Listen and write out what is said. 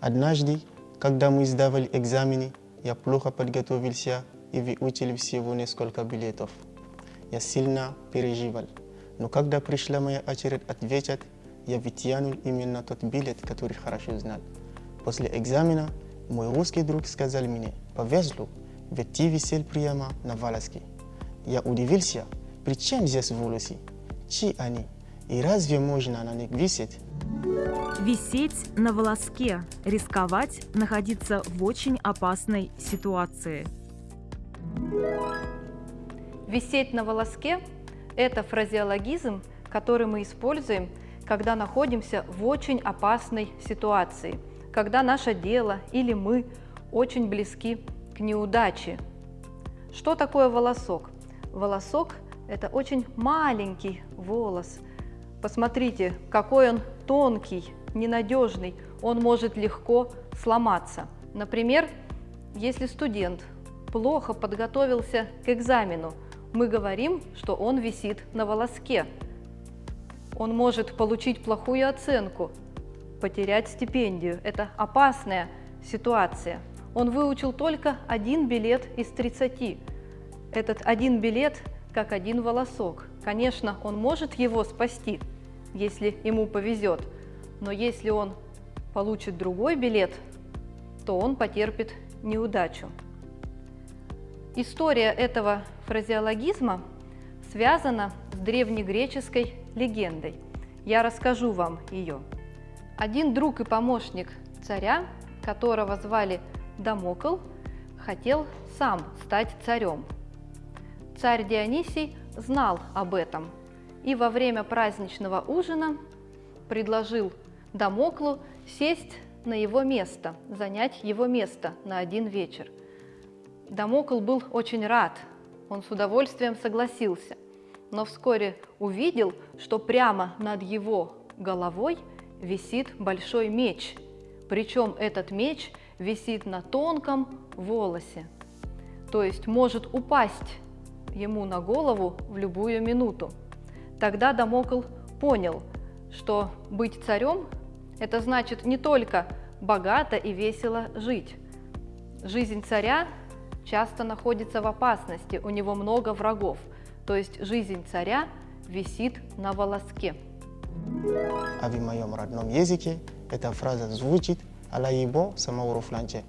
Однажды, когда мы сдавали экзамены, я плохо подготовился и выучил всего несколько билетов. Я сильно переживал. Но когда пришла моя очередь ответить, я вытянул именно тот билет, который хорошо знал. После экзамена мой русский друг сказал мне, повезло, ведь ты висел прямо на волоске. Я удивился, при чем здесь волосы? Чьи они? И разве можно на них висеть? Висеть на волоске, рисковать, находиться в очень опасной ситуации. Висеть на волоске – это фразеологизм, который мы используем, когда находимся в очень опасной ситуации, когда наше дело или мы очень близки к неудаче. Что такое волосок? Волосок – это очень маленький волос. Посмотрите, какой он тонкий, ненадежный, он может легко сломаться. Например, если студент плохо подготовился к экзамену, мы говорим, что он висит на волоске. Он может получить плохую оценку, потерять стипендию. Это опасная ситуация. Он выучил только один билет из 30. Этот один билет как один волосок. Конечно, он может его спасти, если ему повезет, но если он получит другой билет, то он потерпит неудачу. История этого фразеологизма связана с древнегреческой легендой. Я расскажу вам ее. Один друг и помощник царя, которого звали Дамокл, хотел сам стать царем. Царь Дионисий знал об этом и во время праздничного ужина предложил Дамоклу сесть на его место, занять его место на один вечер. Дамокл был очень рад, он с удовольствием согласился, но вскоре увидел, что прямо над его головой висит большой меч, причем этот меч висит на тонком волосе, то есть может упасть ему на голову в любую минуту. Тогда Дамокл понял, что быть царем – это значит не только богато и весело жить. Жизнь царя часто находится в опасности, у него много врагов, то есть жизнь царя висит на волоске. А в моем родном языке эта фраза звучит «Алаибо самауруфланче»